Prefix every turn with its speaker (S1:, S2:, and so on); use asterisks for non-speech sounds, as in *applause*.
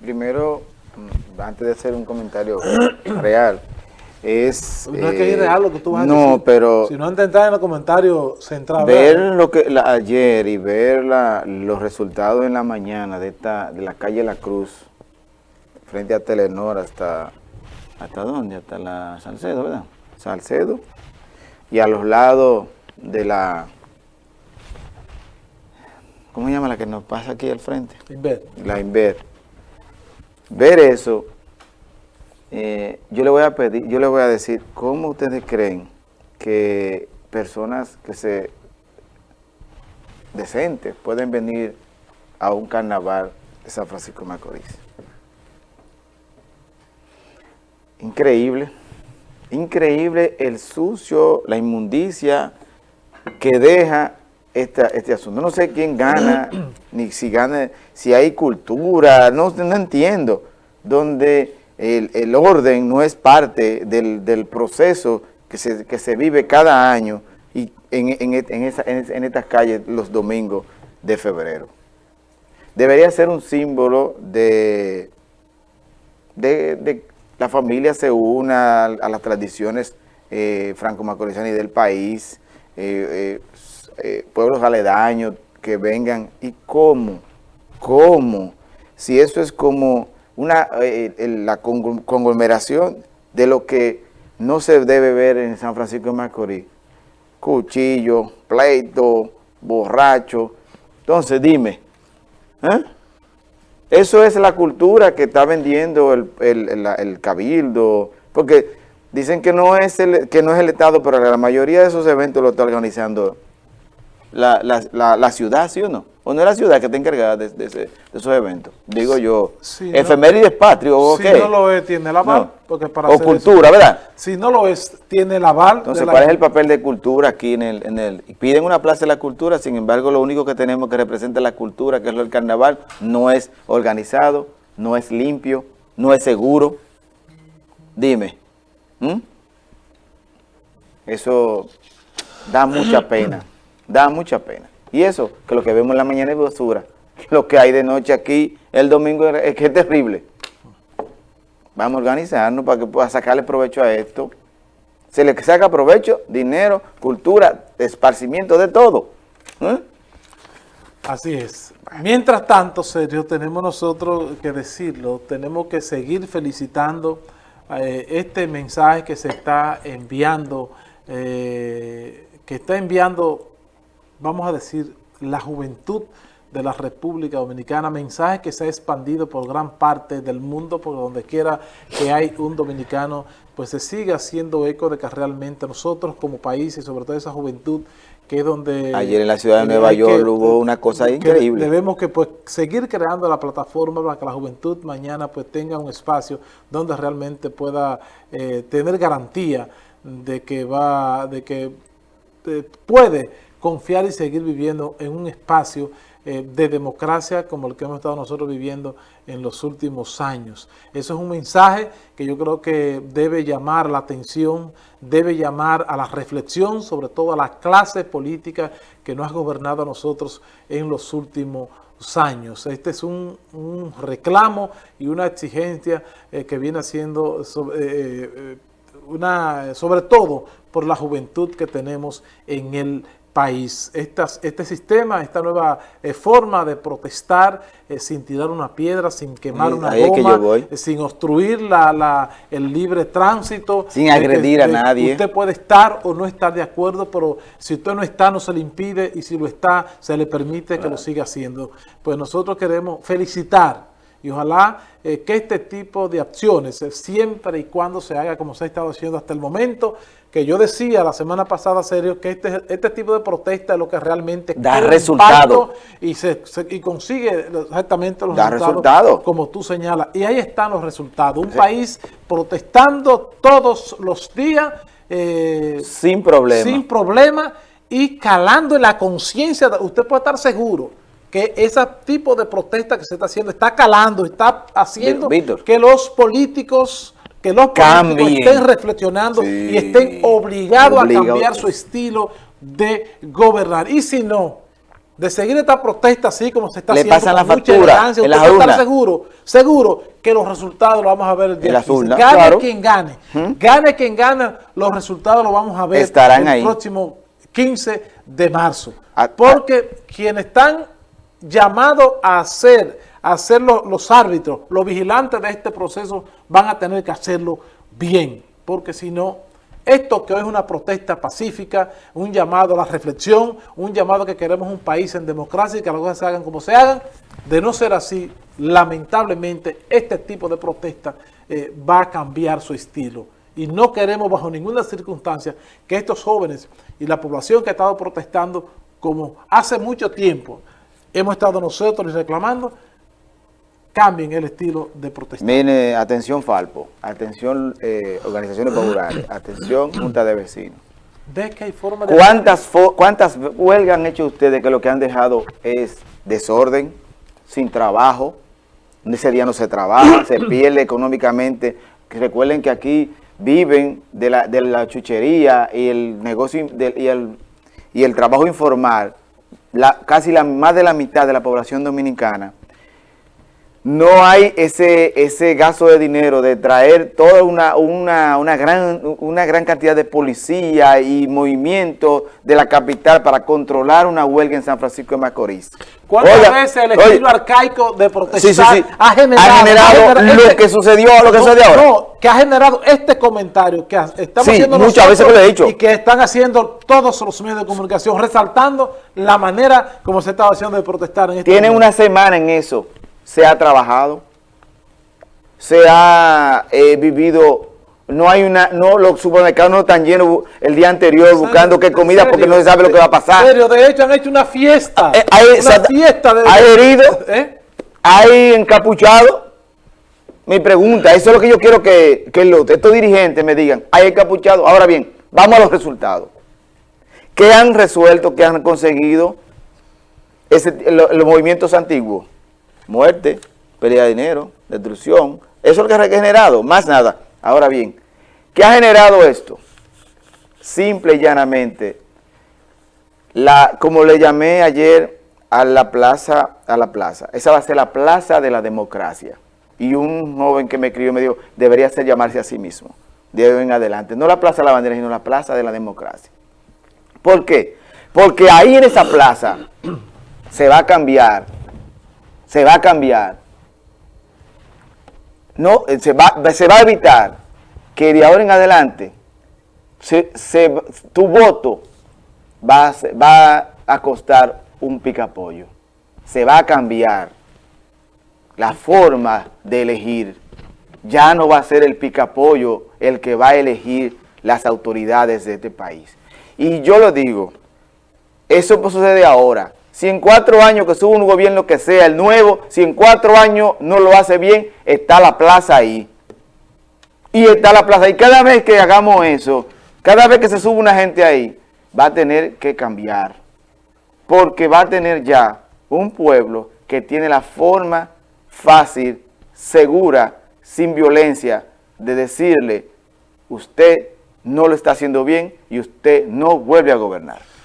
S1: primero, mm, antes de hacer un comentario *coughs* real, es...
S2: No es que es real lo que tú vas a
S1: no,
S2: decir.
S1: pero...
S2: Si no entrar en los comentarios centrales.
S1: Ver lo que la- ayer y ver la- los resultados en la mañana de esta de la calle La Cruz, frente a Telenor hasta... ¿Hasta dónde? Hasta la Salcedo, ¿verdad? Salcedo. Y a los lados de la... ¿Cómo se llama la que nos pasa aquí al frente?
S2: Inver.
S1: la Inver. Ver eso, eh, yo le voy a pedir, yo le voy a decir, ¿cómo ustedes creen que personas que se decentes pueden venir a un carnaval de San Francisco de Macorís? Increíble, increíble el sucio, la inmundicia que deja esta- este asunto. No sé quién gana, ni si gana, si hay cultura, no, no entiendo, donde el, el orden no es parte del, del proceso que se, que se vive cada año y en, en, en esa- en- estas calles los domingos de febrero. Debería ser un símbolo de, de, de la familia se una a las tradiciones eh, franco-macorizanas del país, eh, eh, eh, pueblos aledaños que vengan. ¿Y cómo? ¿Cómo? Si eso es como una eh, la congl- conglomeración de lo que no se debe ver en San Francisco de Macorís. Cuchillo, pleito, borracho. Entonces, dime, ¿eh? Eso es la cultura que está vendiendo el, el- cabildo, porque dicen que no, es el, que no es el Estado, pero la mayoría de esos eventos lo está organizando la, la- la- la ciudad, ¿sí o no? ¿O no es la ciudad que está encargada de, de ese- de esos eventos? Digo yo,
S2: Sí, no.
S1: efemérides patrio, ¿o
S2: Si
S1: qué?
S2: no lo es, tiene el aval.
S1: No.
S2: Porque para
S1: o cultura,
S2: eso-
S1: ¿verdad?
S2: Si no lo es, tiene el aval.
S1: Entonces,
S2: la-
S1: ¿cuál es el papel de cultura aquí en el, en el... Piden una plaza de la cultura, sin embargo, lo único que tenemos que representa la cultura, que es lo del carnaval, no es organizado, no es limpio, no es seguro. Dime. Eso da mucha pena, *clears throat* da mucha pena. Y eso, que lo que vemos en la mañana es basura. Lo que hay de noche aquí el domingo es que es terrible. Vamos a organizarnos para que pueda sacarle provecho a esto. Se le saca provecho, dinero, cultura, esparcimiento, de todo. ¿Eh?
S2: Así es. Mientras tanto, Sergio, tenemos nosotros que decirlo, tenemos que seguir felicitando eh, este mensaje que se está enviando, eh, que está enviando, vamos a decir, la juventud de la República Dominicana, mensaje que se ha expandido por gran parte del mundo, por donde quiera que hay un dominicano, pues se sigue haciendo eco de que realmente nosotros como país y sobre todo esa juventud que es donde...
S1: Ayer en la ciudad de Nueva York
S2: que-
S1: hubo una cosa increíble.
S2: Debemos que pues seguir creando la plataforma para que la juventud mañana pues tenga un espacio donde realmente pueda eh, tener garantía de que va, de que eh, puede confiar y seguir viviendo en un espacio eh, de democracia como el que hemos estado nosotros viviendo en los últimos años. Eso es un mensaje que yo creo que debe llamar la atención, debe llamar a la reflexión, sobre todo a la clase política que nos ha gobernado a nosotros en los últimos años. Este es un, reclamo y una exigencia eh, que viene haciendo sobre, eh, una, sobre todo por la juventud que tenemos en el país. Estas- este sistema, esta nueva eh, forma de protestar eh, sin tirar una piedra, sin quemar
S1: Sí,
S2: una goma, eh, sin obstruir la, la- el libre tránsito.
S1: Sin
S2: que-
S1: agredir a nadie.
S2: Usted puede estar o no estar de acuerdo, pero si usted no está, no se le impide, y si lo está, se le permite que lo siga haciendo. Pues nosotros queremos felicitar y ojalá eh, que este tipo de acciones, eh, siempre y cuando se haga como se ha estado haciendo hasta el momento, que yo decía la semana pasada, serio, que este, este tipo de protesta es lo que realmente
S1: Da resultado.
S2: Y, se, se- y consigue exactamente los
S1: Da
S2: resultados
S1: resultado.
S2: como tú señalas. Y ahí están los resultados. Un país protestando todos los días. eh,
S1: Sin problema.
S2: sin problema y calando en la conciencia. Usted puede estar seguro que ese tipo de protesta que se está haciendo está calando, está haciendo
S1: Víctor.
S2: que los políticos que los políticos estén reflexionando
S1: Sí.
S2: y estén obligados
S1: Obligado.
S2: a cambiar su estilo de gobernar. Y si no, de seguir esta protesta así como se está
S1: Le
S2: haciendo,
S1: pasan la factura en las urnas.
S2: seguro, seguro que los resultados los vamos a ver el día
S1: En las
S2: 15.
S1: urnas,
S2: Gane
S1: claro.
S2: quien gane, gane quien gane, los resultados los vamos a ver
S1: Estarán
S2: el
S1: ahí.
S2: próximo 15 de marzo.
S1: Ah,
S2: Porque quienes están llamados a ser, a ser los, los árbitros, los vigilantes de este proceso, van a tener que hacerlo bien. Porque si no, esto que hoy es una protesta pacífica, un llamado a la reflexión, un llamado a que queremos un país en democracia y que las cosas se hagan como se hagan, de no ser así, lamentablemente este tipo de protesta eh, va a cambiar su estilo. Y no queremos bajo ninguna circunstancia que estos jóvenes y la población que ha estado protestando, como hace mucho tiempo hemos estado nosotros reclamando, cambien el estilo de protesta.
S1: Mire, atención Falpo, atención eh, organizaciones populares, *coughs* atención Junta de Vecinos.
S2: ¿Ves que hay forma de...
S1: ¿Cuántas, fo- ¿Cuántas huelgas han hecho ustedes que lo que han dejado es desorden, sin trabajo? Ese día no se trabaja, se *coughs* pierde económicamente. Recuerden que aquí viven de la, de la chuchería y el negocio del- y, el, y el trabajo informal, casi la, más de la mitad de la población dominicana. No hay ese, ese gasto de dinero de traer toda una, una, una, gran, una gran cantidad de policía y movimiento de la capital para controlar una huelga en San Francisco de Macorís.
S2: ¿Cuántas
S1: Oiga,
S2: veces el
S1: oye,
S2: estilo arcaico de protestar
S1: Sí, sí, sí.
S2: ha generado,
S1: Ha generado
S2: genera-
S1: lo que sucedió, lo que
S2: no,
S1: sucede ahora.
S2: No, que ha generado este comentario que estamos haciendo
S1: muchas veces
S2: nosotros
S1: lo he dicho.
S2: y que están haciendo todos los medios de comunicación, resaltando la manera como se estaba haciendo de protestar en este
S1: Tienen
S2: momento.
S1: una semana en eso. Se ha trabajado, se ha eh, vivido, no hay una, no los supermercados no están llenos el día anterior buscando qué
S2: ¿En
S1: comida porque no se sabe lo que va a pasar.
S2: En serio, de hecho han hecho una fiesta.
S1: Eh, hay-
S2: una fiesta de...
S1: hay heridos.
S2: ¿Eh?
S1: ¿Hay encapuchado? Mi pregunta, eso es lo que yo quiero que, que los, estos dirigentes me digan. ¿Hay encapuchado? Ahora bien, vamos a los resultados. ¿Qué han resuelto, qué han conseguido ese- lo- los movimientos antiguos? Muerte, pérdida de dinero, destrucción. Eso es lo que ha generado, más nada. Ahora bien, ¿qué ha generado esto? Simple y llanamente, la, como le llamé ayer a la plaza, a la plaza, esa va a ser la plaza de la democracia. Y un joven que me escribió me dijo, debería ser llamarse a sí mismo, de hoy en adelante. No la plaza de la bandera, sino la plaza de la democracia. ¿Por qué? Porque ahí en esa plaza se va a cambiar, se va a cambiar, no, eh, se va, se va a evitar que de ahora en adelante se- tu voto va va a costar un picapollo. Se va a cambiar la forma de elegir. Ya no va a ser el picapollo el que va a elegir las autoridades de este país. Y yo lo digo, eso sucede ahora. Si en cuatro años que sube un gobierno que sea el nuevo, si en cuatro años no lo hace bien, está la plaza ahí. Y está la plaza. Y cada vez que hagamos eso, cada vez que se sube una gente ahí, va a tener que cambiar. Porque va a tener ya un pueblo que tiene la forma fácil, segura, sin violencia, de decirle, usted no lo está haciendo bien y usted no vuelve a gobernar.